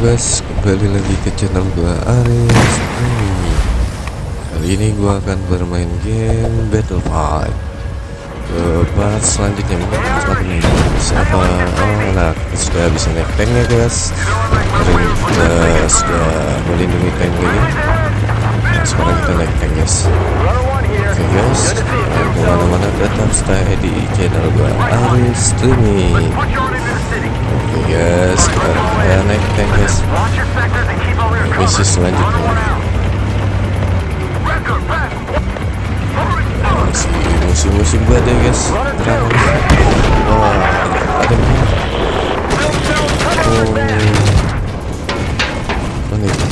guys, kembali lagi ke channel gua Aris. Ini. Kali ini gua akan bermain game Battlefield Ke part selanjutnya mungkin ini. Siapa? Oh kita sudah bisa naik tanknya guys. Hari ini kita sudah melindungi tank ini. Nah sekarang kita naik tank guys. Oke guys, jangan ke mana-mana tetap stay di channel gua Aris Streaming Oke guys, sekarang kita naik tank guys Misi selanjutnya Masih musim-musim badai guys Terang Wah, ada nih Oh Mana itu?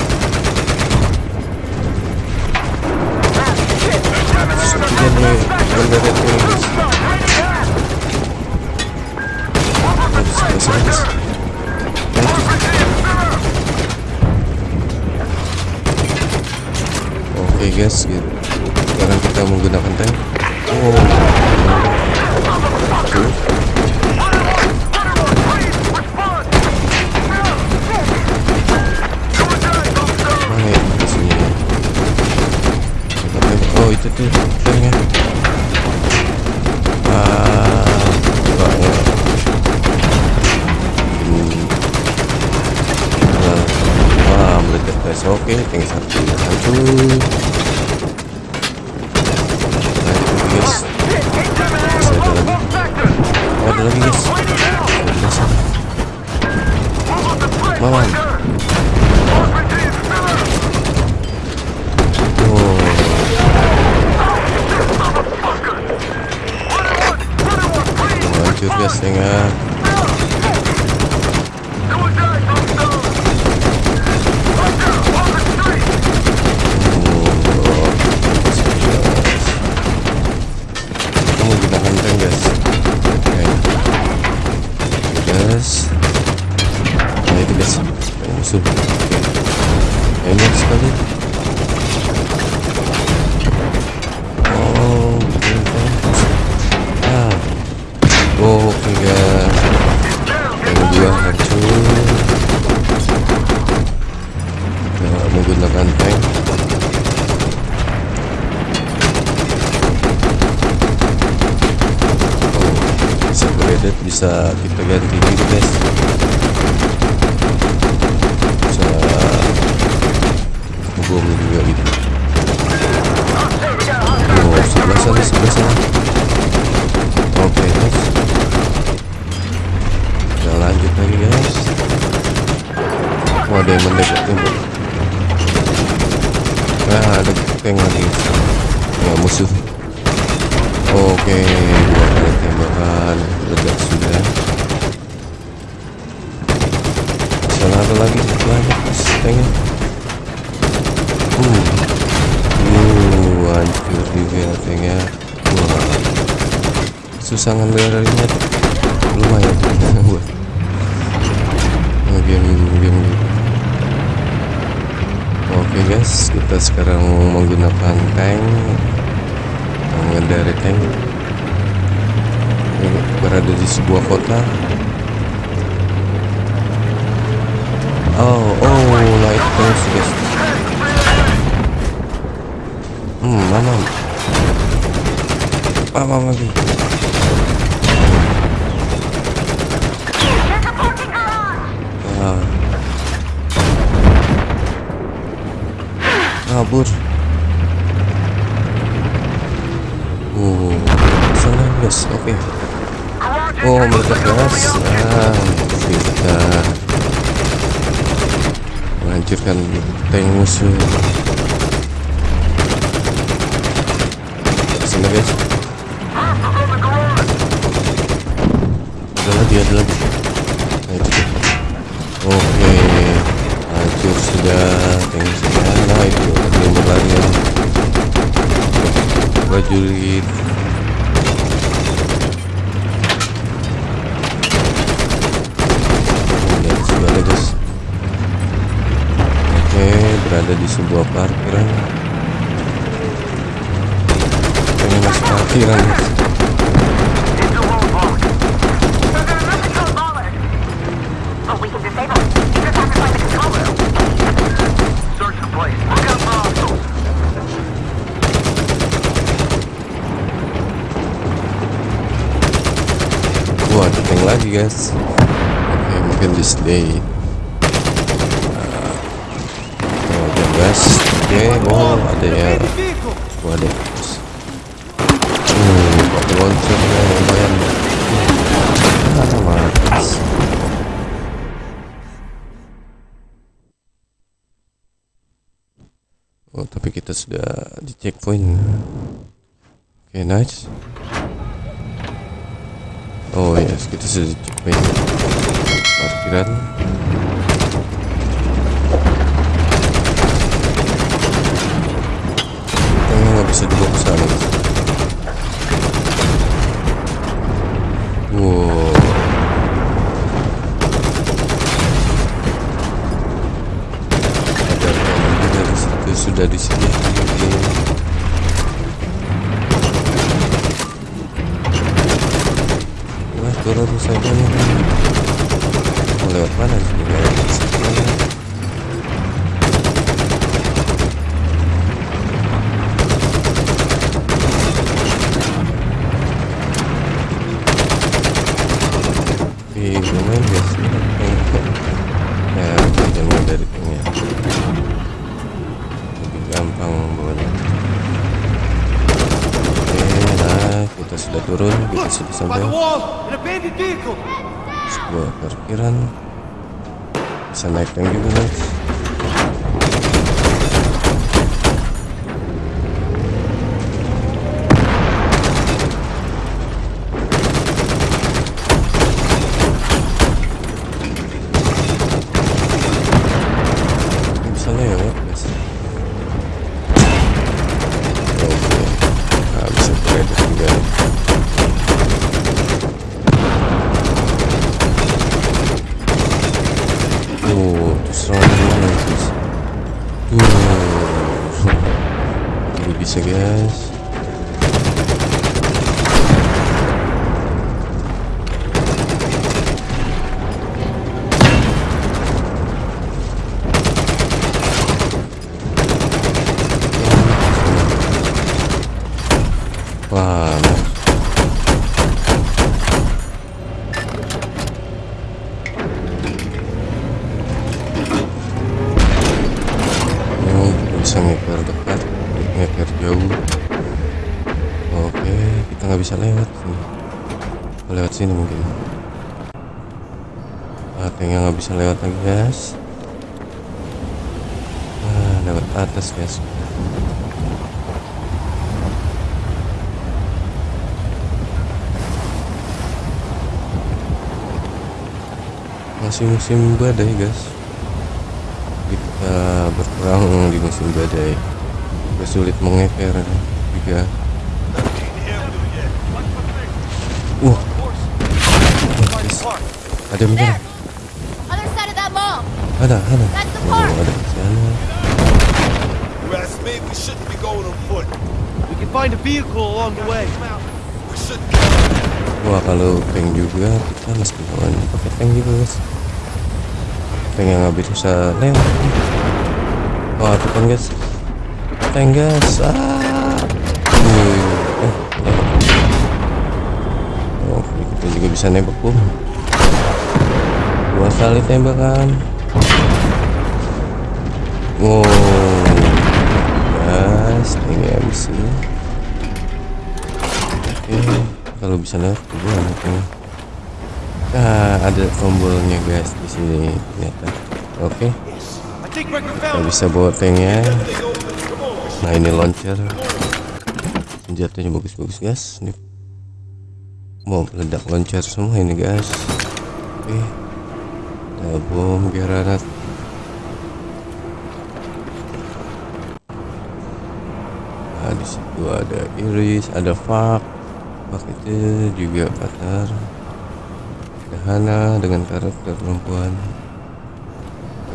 Sepertinya nih mendarat nih guys Sana guys Oke guys, gitu. sekarang kita menggunakan tank. Oh. Mana ya tembak. Oh itu tuh tanknya. Guys. Oke, tank satu hancur. Lanjut guys. Masih ada lagi. Oh, ada lagi guys. Sebelah sana. Maman. Oh. Oh, hancur guys tanknya. Musuh. Banyak sekali. Bisa kita ganti gitu guys bisa bom juga gitu oh sebelah sana sebelah sana oke guys kita lanjut lagi guys oh ada yang mendekat tembok nah ada tank lagi ya musuh Oke, dua kali tembakan ledak sudah. Sana ada lagi. Banyak mas tanknya. Uh, uh, hancur juga susah ngendalinya lumayan. Buat game game Oke guys, kita sekarang menggunakan tank. Mengendari tank. Berada di sebuah kota oh oh itu tank guys hmm mana apa lagi ah. kabur Oh, sana guys, oke. Oh, meledak gas. Ah, kita menghancurkan tank musuh. Sana guys. Ada lagi, ada lagi. Nah, itu. Oke, hancur sudah tank sudah. Nah, itu ada yang berlari ya prajurit berada di sebuah parkiran. Ini masih parkiran. Wah, ada tank lagi guys. Oke, okay, mungkin sini. Guys oke oh ada ya ada guys hmm pakai launchernya lumayan ah, matas Oh, tapi kita sudah di checkpoint. Oke, okay, nice. Oh yes, kita sudah di checkpoint. Parkiran. Kita nggak bisa dibawa ke sana. Wow. sudah di sini Wah turun saja mau lewat mana sih lewat mana Lumayan guys. Ya, jangan dari tengah gampang bawanya. Oke nah kita sudah turun kita sudah sampai. Sebuah parkiran. Bisa naik tank juga guys bisa lewat guys juga tuh serangan mana guys tuh ini bisa guys Wah, Oh, bisa ngeker dekat, ngeker jauh. Oke, kita nggak bisa lewat sini. Oh, lewat sini mungkin. Tanknya nggak bisa lewat lagi guys. Ah, lewat atas guys. masih musim badai guys kita berperang di musim badai. Sulit mengeker juga wah ada menyerang ada ada oh, ada di sana Wah kalau tank juga kita mesti lawan pakai tank juga guys. Tank yang nggak bisa lewat Wah tuh kan guys. Tank guys ah. Eh, Oh kita juga bisa nembak bom Dua kali tembakan. Wow. Guys tank MC Oke kalau bisa lewat juga anaknya. Nah ada tombolnya guys di sini ternyata. Oke. okay. Kita bisa bawa tanknya nah ini launcher. Senjatanya bagus-bagus guys. Ini mau meledak launcher semua ini guys. Oke. Ada bom granat nah di situ ada iris ada fak. Bak itu juga Qatar. Hana dengan karakter perempuan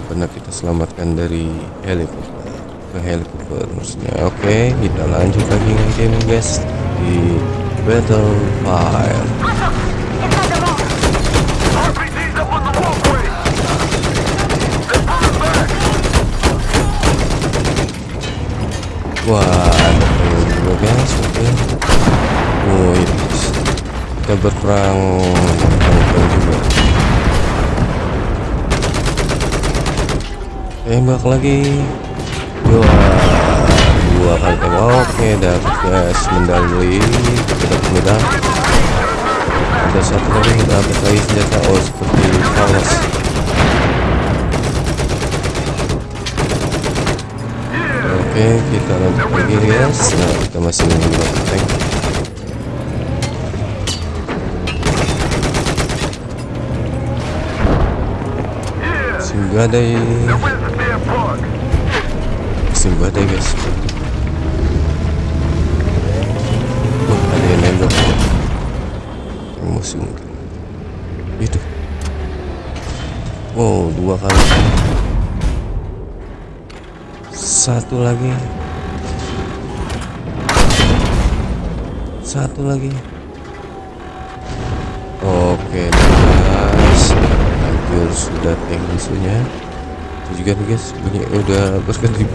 pernah kita selamatkan dari helikopter. Ke helikopter maksudnya. Oke okay, kita lanjut lagi game guys di Battlefield Wah, ada guys, oke. Okay. Oh, kita berperang juga tembak lagi. Dua. Dua kali tembak. Oke dapat guys medali kita medali ada satu lagi dapat lagi senjata. Oh seperti falas oke kita lanjut lagi guys. Nah kita masih menembak tank Simgadai Simgadai guys. Oh ada yang nembak mungkin. Itu. Oh dua kali. Satu lagi. Satu lagi. Oke. guys Hancur sudah tank musuhnya Itu juga nih guys. Bunyi udah berganti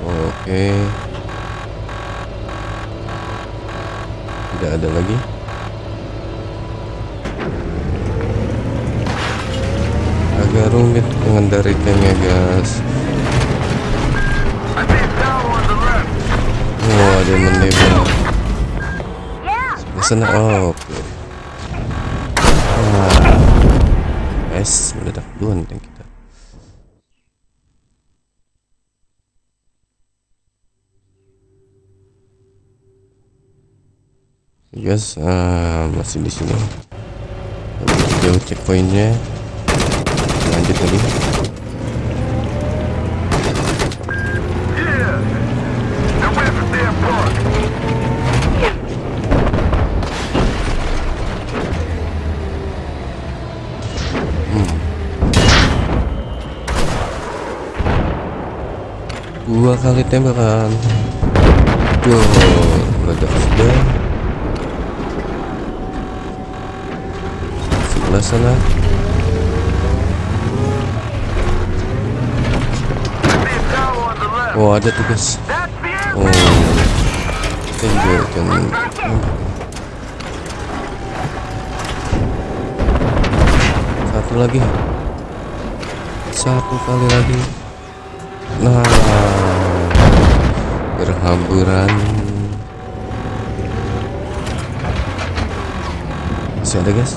Oke. Tidak ada lagi. Agak rumit mengendari tanknya guys. Oh ada yang menembak sana. Oh, oke. Ah. guys meledak duluan tank kita. Guys ah, masih di sini. Jauh checkpointnya. Lanjut lagi dua kali tembakan. Duh, meledak sudah sebelah sana. Oh ada tugas oh. Tembakan satu lagi. Satu kali lagi Nah, berhamburan. Masih ada guys.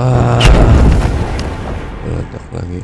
Ah, meledak lagi.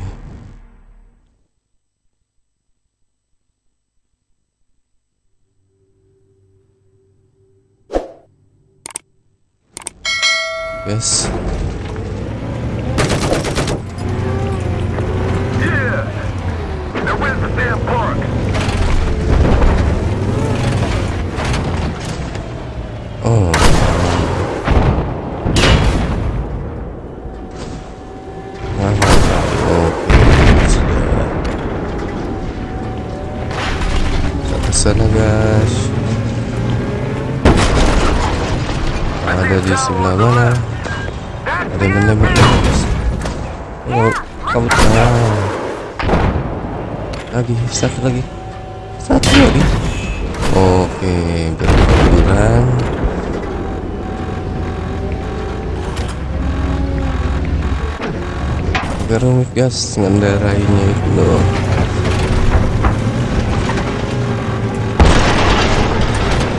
Ada di sebelah mana? Ada menembak. Oh, kamu tahu. Lagi satu lagi. Satu lagi. Oke, berhamburan. Agak rumit guys ngendarainya itu loh.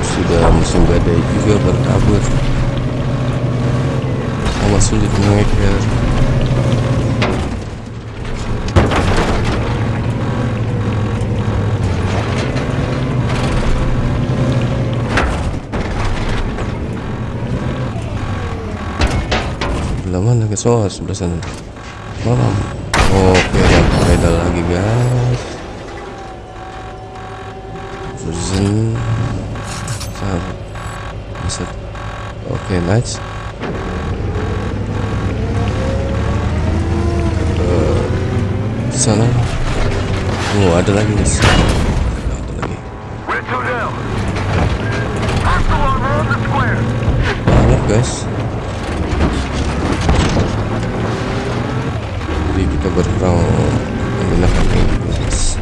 Sudah musim badai juga berkabut. Sulit mengejar. Sebelah mana guys? Oh, sebelah sana. Malam. Oke, medal lagi guys. Satu. Bisa. Oke, nice. di sana. Oh ada lagi guys ada lagi. Banyak guys. Jadi kita berperang menggunakan ini gitu, guys.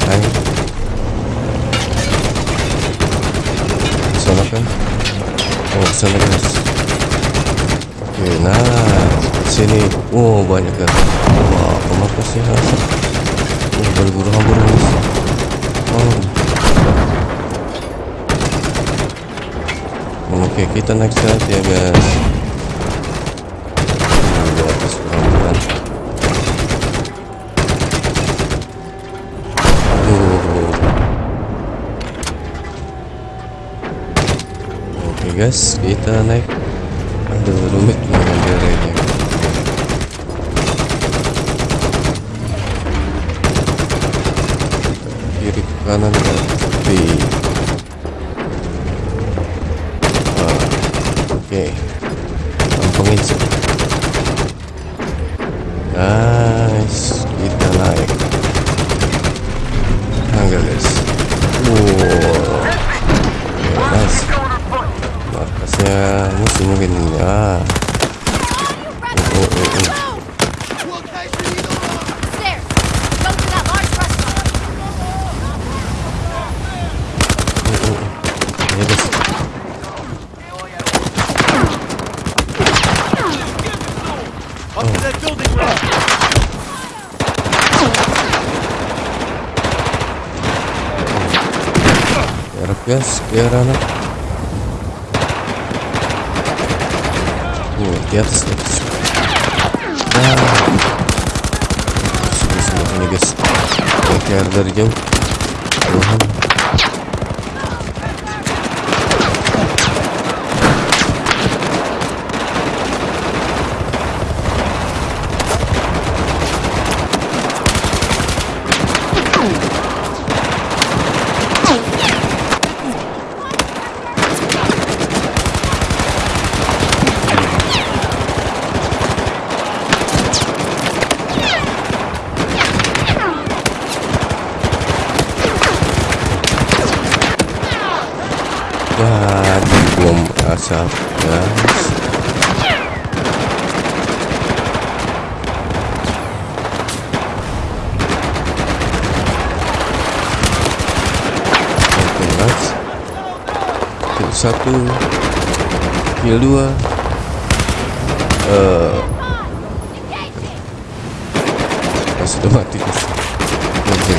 tank sana kan oh sana guys oke nah sini. Oh banyak kan wah pemakasnya oh berburu hambur guys oh. Oke kita naik saja ya guys Nah, di atas pelan-pelan Oh. Oke guys kita naik Aduh rumit mengendarainya Kiri ke kanan ke kiri Oke. Kampungin sih. Nice. Kita naik. Tangga guys. Wow. Oke, nice. Markasnya musuh mungkin ya. Oh, oh, oh, oh. Stairs! Go to that large Ya that building road. Biar guys, biar anak. Oh, di atas, di atas. Nah. Sudah semua ini guys. Kayak dari jauh. Tuhan. Wah, bom asap guys. Satu, kill dua. Eh, uh, sudah mati guys. Oke.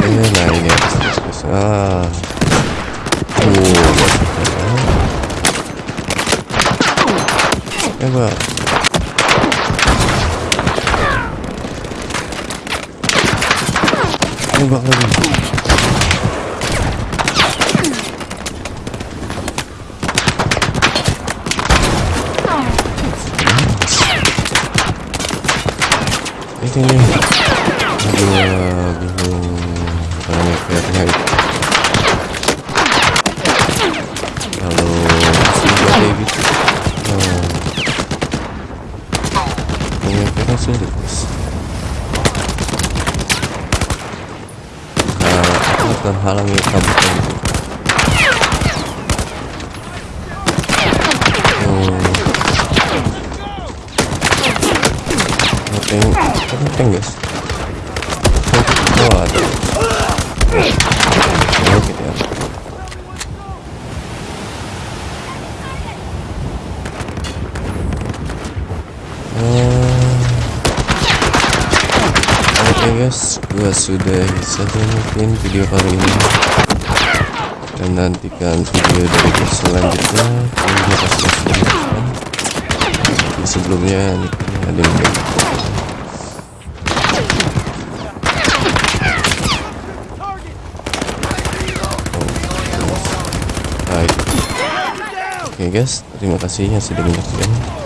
Eh, nah ini atas. Ah. Oh, lagi. Ini. Aduh, bingung. Banyak aku akan halangi kabutan itu. Oh. Tank, tank, tank guys. Oh, ada. Oke ya. Eh, Oke guys, gua sudah saja mungkin video kali ini. dan nantikan video dari gue selanjutnya kasih sudah menonton Tapi sebelumnya ini kayaknya ada yang. Oke guys, terima kasih yang sudah. Bye.